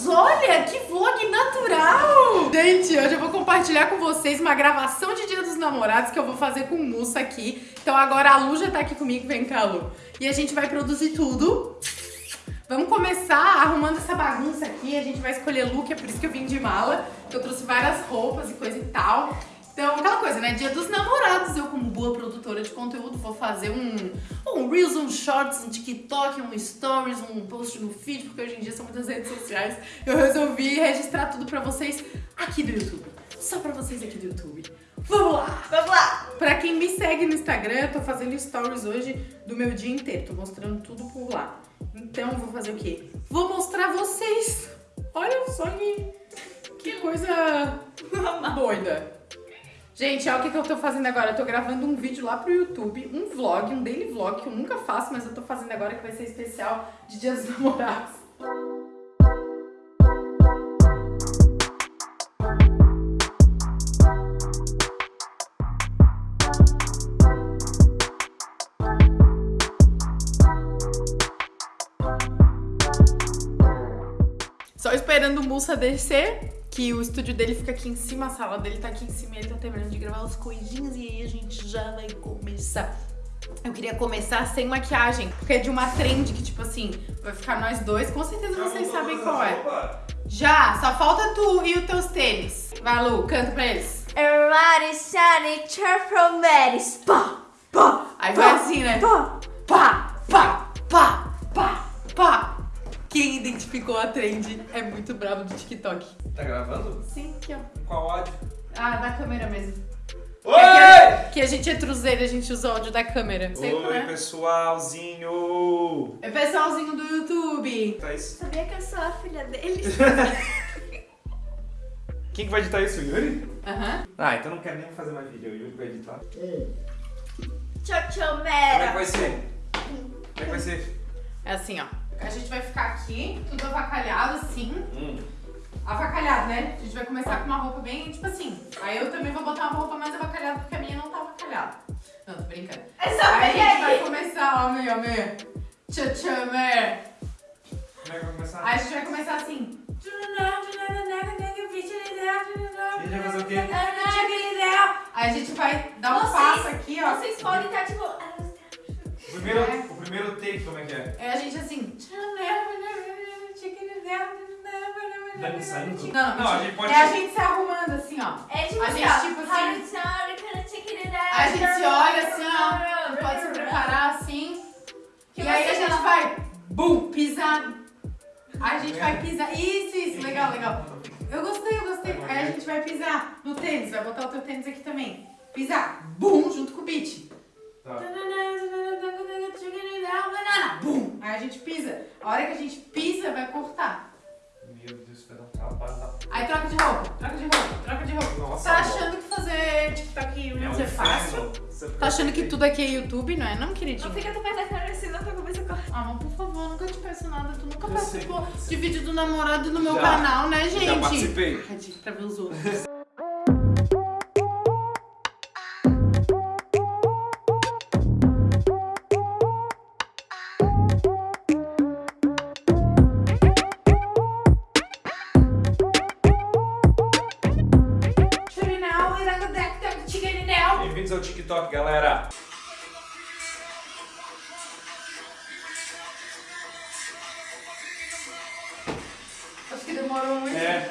Deus, olha que vlog natural! Gente, hoje eu vou compartilhar com vocês uma gravação de Dia dos Namorados que eu vou fazer com Mussa aqui. Então agora a Lu já tá aqui comigo, vem cá, Lu. E a gente vai produzir tudo. Vamos começar arrumando essa bagunça aqui, a gente vai escolher look, é por isso que eu vim de mala, eu trouxe várias roupas e coisa e tal. Então, aquela coisa, né? Dia dos namorados, eu como boa produtora de conteúdo vou fazer um, um Reels, um Shorts, um TikTok, um Stories, um post no feed, porque hoje em dia são muitas redes sociais. Eu resolvi registrar tudo pra vocês aqui do YouTube. Só pra vocês aqui do YouTube. Vamos lá! Vamos lá! Pra quem me segue no Instagram, eu tô fazendo stories hoje do meu dia inteiro. Tô mostrando tudo por lá. Então, vou fazer o quê? Vou mostrar vocês. Olha só que, que coisa doida. Gente, olha o que, que eu tô fazendo agora. Eu tô gravando um vídeo lá pro YouTube, um vlog, um daily vlog, que eu nunca faço, mas eu tô fazendo agora que vai ser especial de Dias dos Namorados. Só esperando o Mussa descer, que o estúdio dele fica aqui em cima, a sala dele tá aqui em cima e ele tá terminando de gravar as coisinhas e aí a gente já vai começar. Eu queria começar sem maquiagem, porque é de uma trend que, tipo assim, vai ficar nós dois. Com certeza vocês sabem qual é. Já, só falta tu e os teus tênis. Vai, Lu, canta pra eles. Everybody shiny from Maris. Pá, pá. Aí vai assim, né? Pá. Pá, pá, pá, pá, pá. Quem identificou a trend é muito bravo do TikTok. Tá gravando? Sim, aqui, ó. Qual áudio? Ah, da câmera mesmo. Oi! É que, a gente é truzeiro, a gente usa o áudio da câmera. Sempre, Oi, né? pessoalzinho! É pessoalzinho do YouTube. Tá isso? Sabia que eu sou a filha dele? Quem que vai editar isso, o Yuri? Aham. Ah, então não quero nem fazer mais vídeo, o Yuri vai editar. Como Tchau, é que Mera. vai ser? Como é que vai ser? É assim, ó. A gente vai ficar aqui, tudo avacalhado assim. Hum. Avacalhado, né? A gente vai começar com uma roupa bem, tipo assim. Aí eu também vou botar uma roupa mais avacalhada, porque a minha não tá avacalhada. Não, tô brincando. É só Aí a gente vai aí. começar, ó, meu, meu. Tchau, tchau, meu. Como é que vai começar? Aí a gente vai começar assim. A gente vai fazer o quê? Aí a gente vai dar um Vocês- passo aqui, ó. Vocês podem Saindo? Não, Não, a gente pode- É a gente se arrumando assim, ó. É tipo A assim, gente, ó. tipo assim, A A gente se olha assim, ó. Pode se preparar assim. E aí a gente vai, bum, pisar. A gente vai pisar. Isso, isso, legal, legal. Eu gostei, eu gostei. Aí a gente vai pisar no tênis, vai botar o teu tênis aqui também. Pisar, bum, junto com o beat. Tá. Bum. Aí a gente pisa. A hora que a gente pisa, vai cortar. Aí troca de roupa, troca de roupa, troca de roupa. Nossa, tá amor. achando que fazer TikTok e Reels é fácil? inferno. Tá achando que tudo aqui é YouTube, não é? Não, queridinho. Não fica tão perto da câmera, senão tua cabeça corta. Ah, mas por favor, nunca te peço nada. Tu nunca Eu participou sei. de vídeo do namorado no meu Já. canal, né, gente? Já participei. Dica pra ver os outros. Bem-vindos ao TikTok, galera. Acho que demorou muito. É.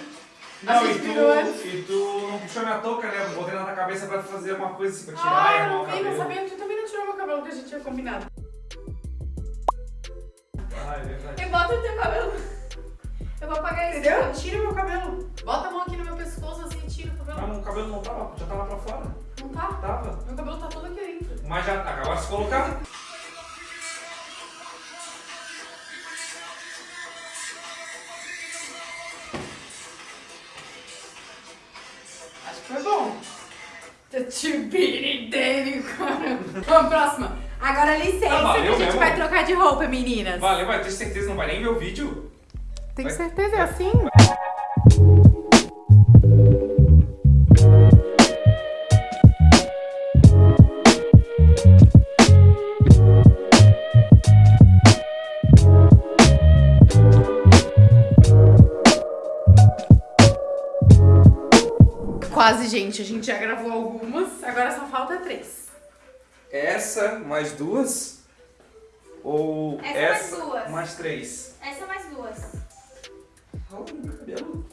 A Não, e tu, e tu não puxou minha touca, né? Eu botei na tua cabeça pra fazer uma coisa assim, pra tirar Ah, eu não o vi, não cabelo. sabia que tu também não tirou meu cabelo que a gente tinha combinado. Ah, é verdade. E bota o teu cabelo. Eu vou apagar isso. Entendeu? Tira meu cabelo. Bota a mão aqui no meu pescoço assim e tira o Mas cabelo. o cabelo não tava, já tava pra fora. Não tá? Tava. Meu cabelo tá todo aqui dentro. Mas já acabou de se colocar. Acho que foi bom. Tchubiri dele, cara. Vamos, próxima. Agora licença Ah, valeu que a gente mesmo? vai trocar de roupa, meninas. Valeu, vai ter certeza, não vai nem ver o vídeo. Tem Vai- certeza, é assim? Quase, gente. A gente já gravou algumas, agora só falta três. Essa mais duas? Ou Essa mais essa duas. mais três? Essa mais duas. Olha meu cabelo.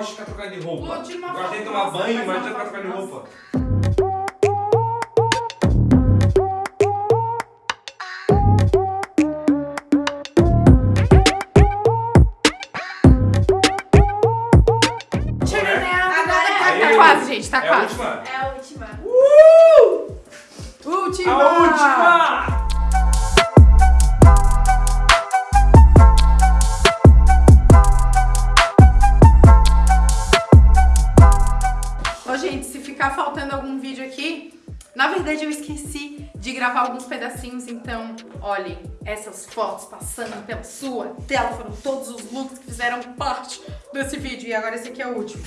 Gosto de ficar trocando de roupa. Gosto de tomar banho, mas uma não ficar trocando de roupa. Chega nela, Agora é- tá, tá quase, gente, tá é a quase. última? É a última. Última! A última! Verdade eu esqueci de gravar alguns pedacinhos, então, olhem, essas fotos passando pela sua tela foram todos os looks que fizeram parte desse vídeo. E agora esse aqui é o último.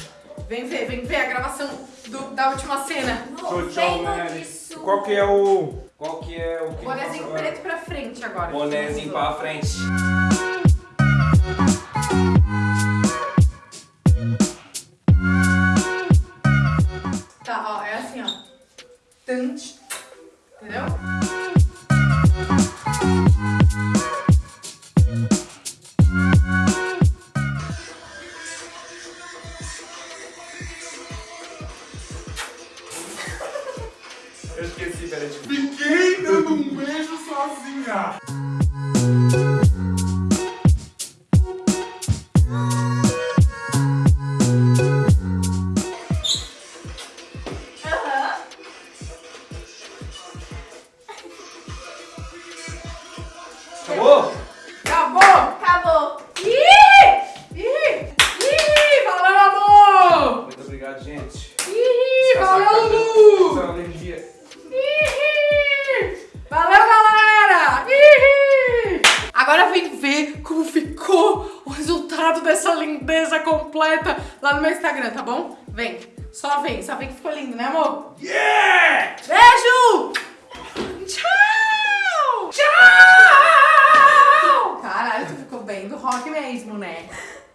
Vem ver, vem ver a gravação do- da última cena. Show, Vendo né? Qual que é o... Qual que é o que Bonézinho agora? preto pra frente agora. Bonézinho pra frente. Dessa lindeza completa lá no meu Instagram, tá bom? Vem, só vem, só vem que ficou lindo, né, amor? Yeah! Beijo! Tchau! Tchau! Caralho, tu ficou bem do rock mesmo, né?